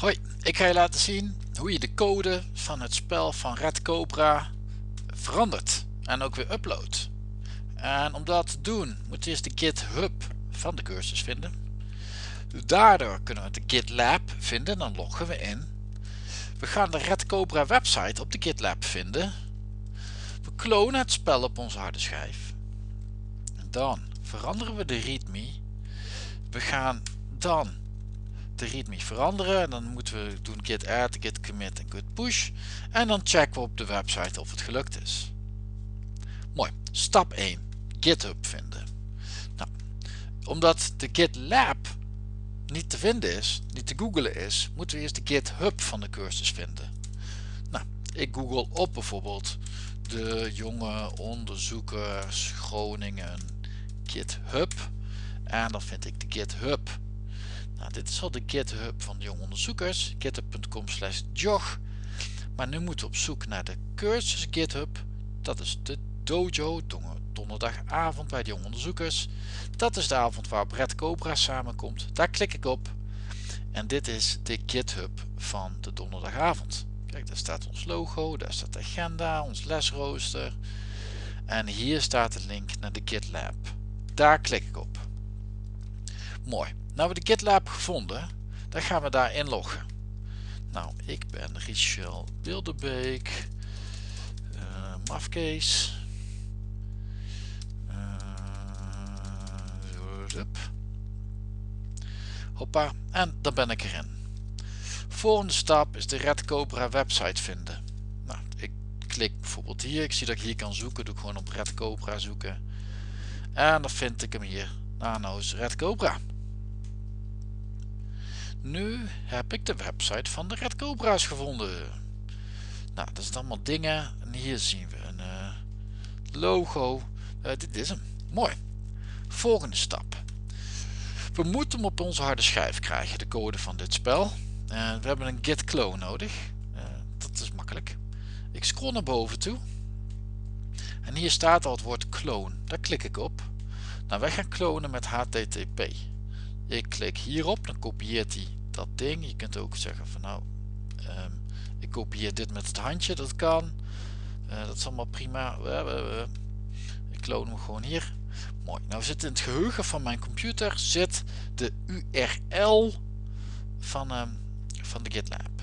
Hoi, ik ga je laten zien hoe je de code van het spel van Red Cobra verandert en ook weer uploadt. En om dat te doen moet je eerst de GitHub van de cursus vinden. Daardoor kunnen we de GitLab vinden, dan loggen we in. We gaan de Red Cobra website op de GitLab vinden. We klonen het spel op onze harde schijf. Dan veranderen we de readme. We gaan dan de readme veranderen. En dan moeten we doen git add, git commit en git push. En dan checken we op de website of het gelukt is. Mooi. Stap 1. GitHub vinden. Nou, omdat de GitLab niet te vinden is, niet te googlen is, moeten we eerst de GitHub van de cursus vinden. Nou, ik google op bijvoorbeeld de jonge onderzoekers Groningen GitHub en dan vind ik de GitHub nou, dit is al de GitHub van de jonge onderzoekers, github.com slash jog. Maar nu moeten we op zoek naar de cursus GitHub. Dat is de dojo, donderdagavond bij de jonge onderzoekers. Dat is de avond waar Brett Cobra samenkomt. Daar klik ik op. En dit is de GitHub van de donderdagavond. Kijk, daar staat ons logo, daar staat de agenda, ons lesrooster. En hier staat de link naar de GitLab. Daar klik ik op. Mooi. Nou we de GitLab gevonden, dan gaan we daar inloggen. Nou, ik ben Richel Wildebeek, uh, Mafcase. Uh, Hoppa, en dan ben ik erin. Volgende stap is de Red Cobra website vinden. Nou, ik klik bijvoorbeeld hier, ik zie dat ik hier kan zoeken, doe ik gewoon op Red Cobra zoeken. En dan vind ik hem hier, Nano's Red Cobra. Nu heb ik de website van de Red Cobra's gevonden. Nou, dat zijn allemaal dingen. En hier zien we een uh, logo. Uh, dit is hem. Mooi. Volgende stap. We moeten hem op onze harde schijf krijgen, de code van dit spel. Uh, we hebben een git clone nodig. dat is makkelijk. Ik scroll naar boven toe. En hier staat al het woord clone. Daar klik ik op. Nou, wij gaan klonen met HTTP. Ik klik hierop, dan kopieert hij dat ding. Je kunt ook zeggen van nou, um, ik kopieer dit met het handje, dat kan. Uh, dat is allemaal prima. ik kloon hem gewoon hier. Mooi. Nou zit in het geheugen van mijn computer zit de URL van, um, van de GitLab.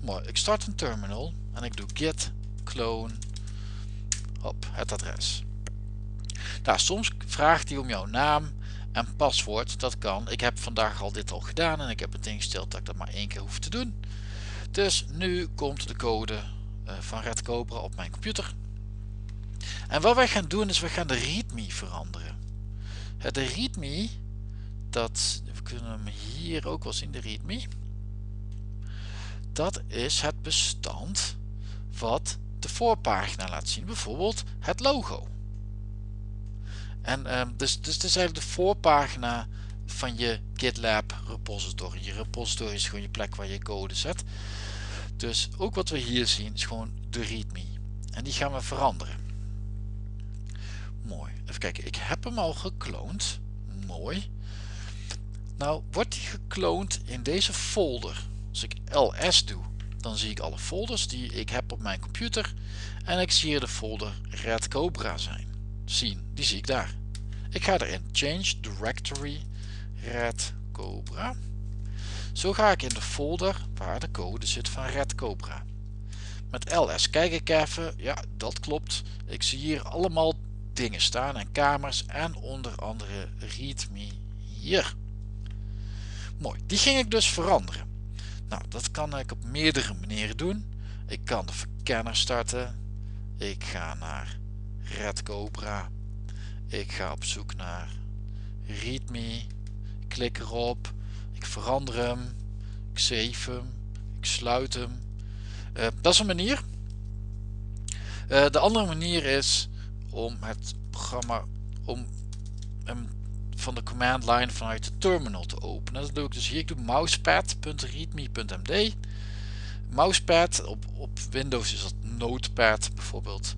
Mooi. Ik start een terminal en ik doe git clone op het adres. Nou, soms vraagt hij om jouw naam en paswoord, dat kan. Ik heb vandaag al dit al gedaan en ik heb het ingesteld dat ik dat maar één keer hoef te doen. Dus nu komt de code uh, van Red Cobra op mijn computer. En wat wij gaan doen is we gaan de readme veranderen. De readme, dat, we kunnen hem hier ook wel zien, de readme. Dat is het bestand wat de voorpagina laat zien. Bijvoorbeeld het logo. En um, dus, dus het is eigenlijk de voorpagina van je GitLab repository. Je repository is gewoon je plek waar je code zet. Dus ook wat we hier zien is gewoon de readme. En die gaan we veranderen. Mooi. Even kijken. Ik heb hem al gekloond. Mooi. Nou wordt die gekloond in deze folder. Als ik ls doe, dan zie ik alle folders die ik heb op mijn computer. En ik zie hier de folder Red Cobra zijn zien. Die zie ik daar. Ik ga erin Change Directory Red Cobra. Zo ga ik in de folder waar de code zit van Red Cobra. Met ls kijk ik even. Ja, dat klopt. Ik zie hier allemaal dingen staan en kamers en onder andere readme hier. Mooi, die ging ik dus veranderen. Nou, dat kan ik op meerdere manieren doen. Ik kan de verkenner starten. Ik ga naar Red Cobra. Ik ga op zoek naar readme. Ik klik erop. Ik verander hem. Ik save hem. Ik sluit hem. Uh, dat is een manier. Uh, de andere manier is om het programma om van de command line vanuit de terminal te openen. Dat doe ik dus hier. Ik doe mousepad.readme.md. Mousepad op, op Windows is dat Notepad bijvoorbeeld.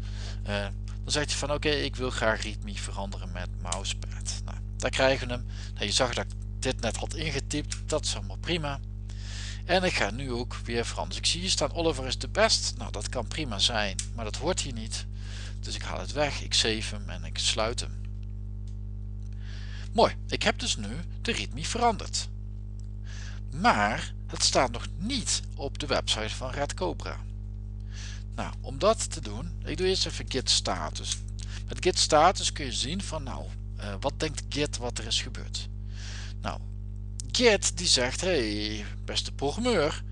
Uh, dan zegt hij van oké ik wil graag readme veranderen met mousepad. Nou, daar krijgen we hem. Nou, je zag dat ik dit net had ingetypt. Dat is allemaal prima. En ik ga nu ook weer veranderen. Ik zie hier staan Oliver is de best. Nou dat kan prima zijn, maar dat hoort hier niet. Dus ik haal het weg, ik save hem en ik sluit hem. Mooi, ik heb dus nu de readme veranderd. Maar het staat nog niet op de website van Red Cobra. Nou, om dat te doen, ik doe eerst even git status. Met git status kun je zien van nou, uh, wat denkt git wat er is gebeurd. Nou, git die zegt, hey beste programmeur,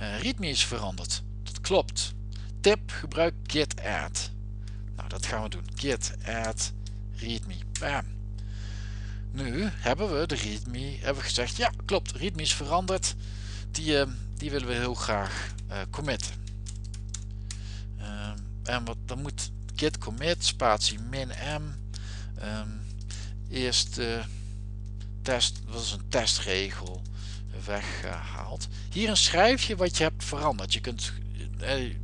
uh, readme is veranderd. Dat klopt. Tip, gebruik git add. Nou, dat gaan we doen. Git add readme. Bam. Nu hebben we de readme, hebben we gezegd, ja klopt, readme is veranderd. Die, uh, die willen we heel graag committen. En wat, dan moet git commit spatie min m um, eerst uh, test, dat is een testregel weggehaald. Hier een schrijfje wat je hebt veranderd. Je kunt eh,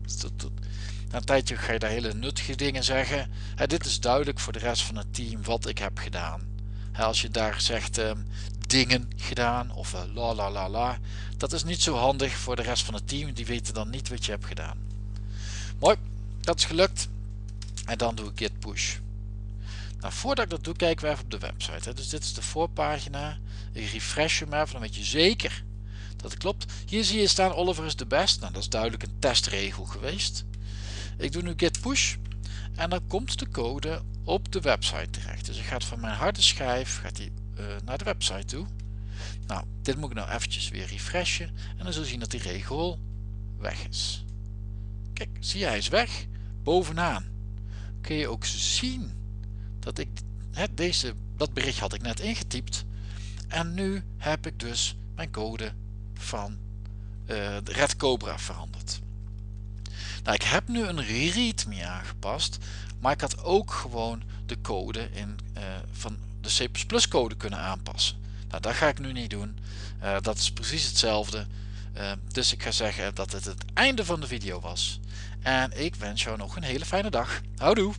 na een tijdje ga je daar hele nuttige dingen zeggen. Dit is duidelijk voor de rest van het team wat ik heb gedaan. Als je daar zegt uh, dingen gedaan of uh, la la la la. Dat is niet zo handig voor de rest van het team. Die weten dan niet wat je hebt gedaan. Mooi, dat is gelukt. En dan doe ik git push. Nou, voordat ik dat doe, kijken we even op de website. Hè. Dus dit is de voorpagina. Ik refresh hem even, dan weet je zeker dat het klopt. Hier zie je staan Oliver is de best. Nou, dat is duidelijk een testregel geweest. Ik doe nu git push. En dan komt de code op de website terecht. Dus ik ga van mijn harde schijf gaat die, uh, naar de website toe. Nou, dit moet ik nou eventjes weer refreshen. En dan zul je zien dat die regel weg is. Kijk, zie je, hij is weg. Bovenaan kun je ook zien dat ik deze, dat bericht had ik net ingetypt. En nu heb ik dus mijn code van uh, Red Cobra veranderd. Nou, ik heb nu een readme aangepast, maar ik had ook gewoon de code in, uh, van de C++ code kunnen aanpassen. Nou, dat ga ik nu niet doen. Uh, dat is precies hetzelfde. Dus ik ga zeggen dat het het einde van de video was. En ik wens jou nog een hele fijne dag. Houdoe!